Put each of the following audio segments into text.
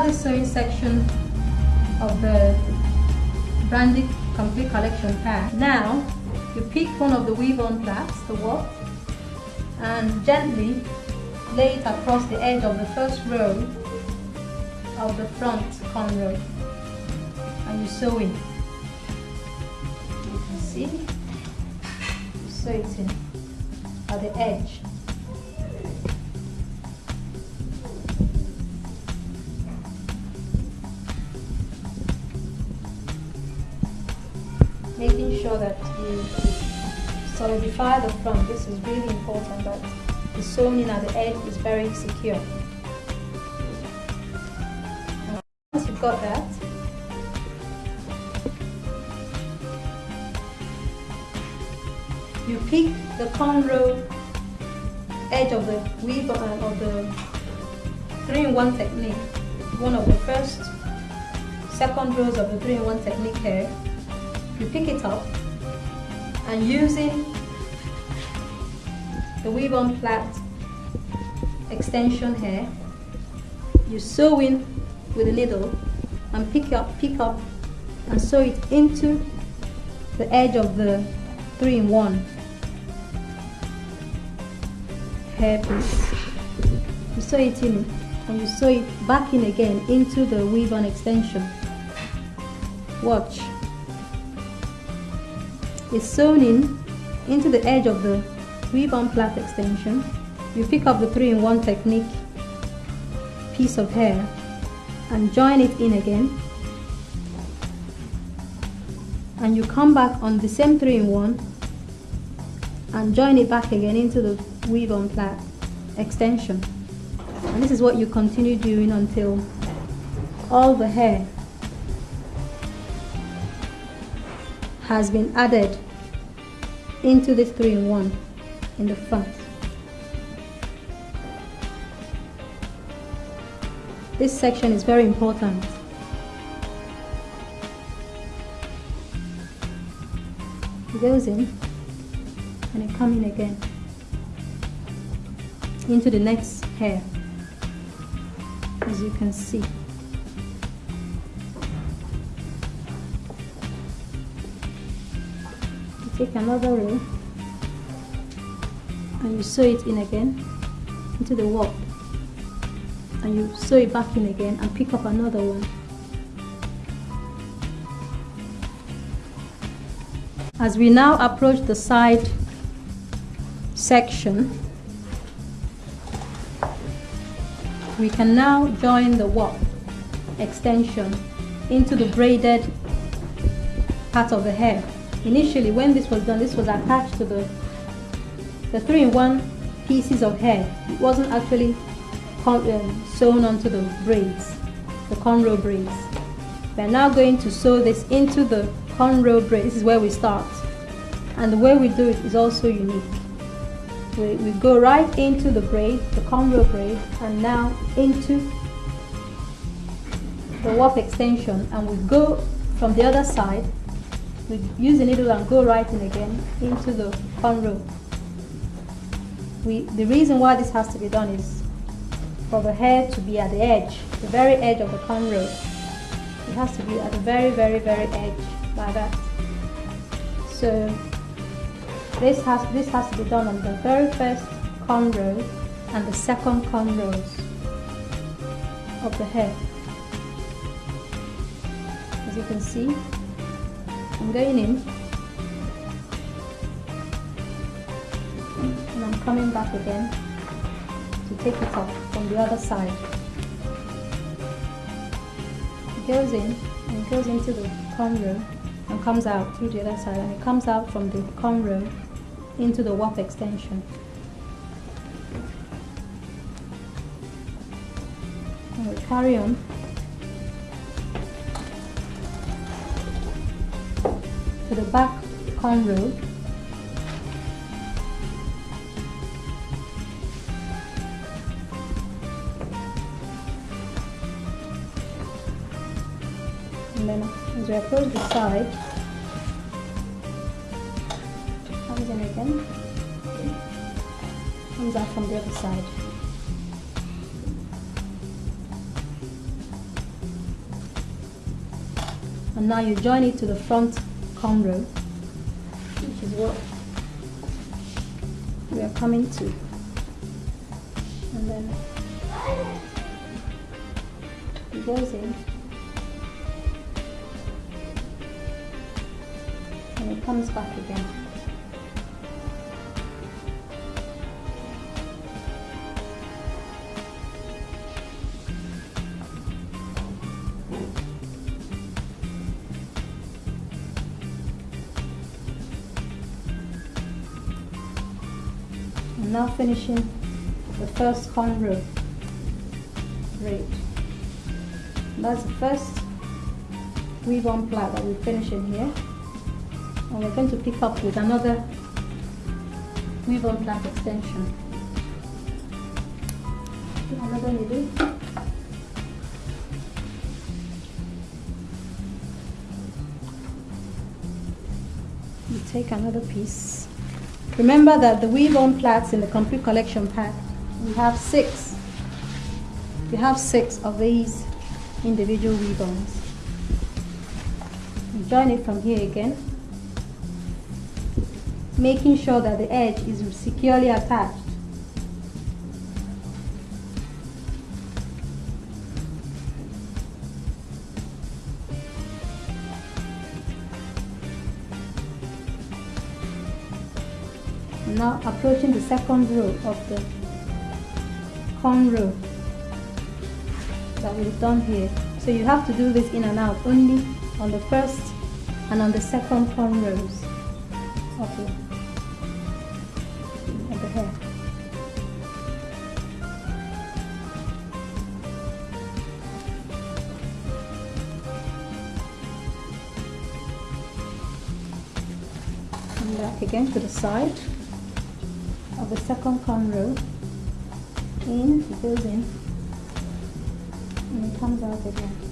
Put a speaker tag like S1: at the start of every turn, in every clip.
S1: this sewing section of the Brandy Complete Collection pack. Now, you pick one of the weave-on plaits, the warp, and gently lay it across the edge of the first row of the front cornrow and you sew in. You can see, you sew it in at the edge. Making sure that you solidify the front. This is really important that the sewing in at the edge is very secure. Once you've got that, you pick the cornrow edge of the weave uh, of the three-in-one technique, one of the first, second rows of the three-in-one technique here. You pick it up and using the weave on plait extension here, you sew in with a needle and pick up, pick up and sew it into the edge of the three-in-one hairpiece. You sew it in and you sew it back in again into the weave-on extension. Watch. It's sewn in into the edge of the weave-on plait extension. You pick up the three-in-one technique piece of hair and join it in again and you come back on the same three-in-one and join it back again into the weave on plait extension and this is what you continue doing until all the hair has been added into this three-in-one in the front. This section is very important. It goes in and it comes in again into the next hair as you can see take another row and you sew it in again into the warp and you sew it back in again and pick up another one. As we now approach the side section we can now join the warp extension into the braided part of the hair initially when this was done this was attached to the the three-in-one pieces of hair it wasn't actually um, sewn onto the braids, the cornrow braids. We're now going to sew this into the cornrow braid. This is where we start. And the way we do it is also unique. We, we go right into the braid, the cornrow braid, and now into the warp extension. And we go from the other side, we use the needle and go right in again into the cornrow. We, the reason why this has to be done is for the hair to be at the edge, the very edge of the cornrow. It has to be at the very, very, very edge, like that. So this has this has to be done on the very first cornrow and the second cornrows of the hair. As you can see, I'm going in and I'm coming back again to take it off from the other side. It goes in and it goes into the cornrow and comes out through the other side and it comes out from the cornrow into the warp extension. And we carry on to the back cornrow and then as we approach the side comes in again. Comes out from the other side. And now you join it to the front cornrow which is what we are coming to. And then it goes in. And it comes back again Now finishing the first cornrow braid. That's the first weave on plait that we finish in here. And we're going to pick up with another weave on plait extension. Another needle. You take another piece. Remember that the weave on plaits in the complete collection pack, we have six. We have six of these individual weave ons. Join it from here again, making sure that the edge is securely attached. Now approaching the second row of the corn row that we've done here. So you have to do this in and out only on the first and on the second cornrows of the, of the hair and back again to the side of the second cornrow in, it goes in, and it comes out again.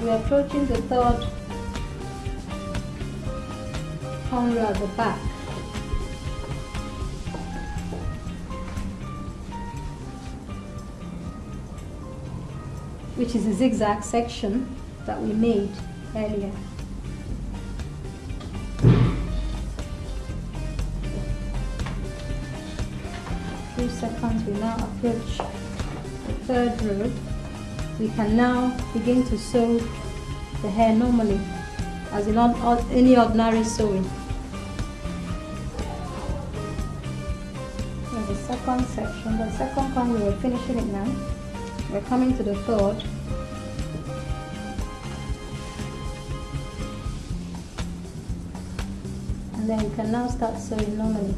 S1: As we're approaching the third corner at the back, which is a zigzag section that we made earlier. Few seconds, we now approach the third row we can now begin to sew the hair normally as in any ordinary sewing. There's the second section, the second one we are finishing it now. We're coming to the third. And then you can now start sewing normally.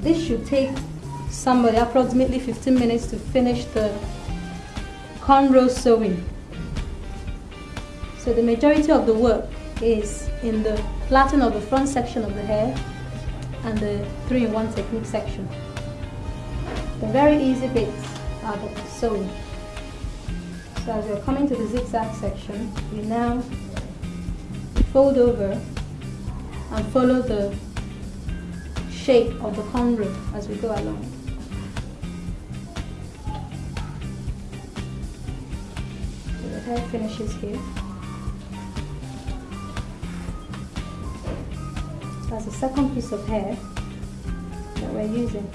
S1: This should take somebody approximately 15 minutes to finish the cornrow sewing. So the majority of the work is in the plaiting of the front section of the hair and the 3-in-1 technique section. The very easy bits are the sewing. So as we're coming to the zigzag section, we now fold over and follow the shape of the cornrow as we go along. Hair finishes here. That's the second piece of hair that we're using.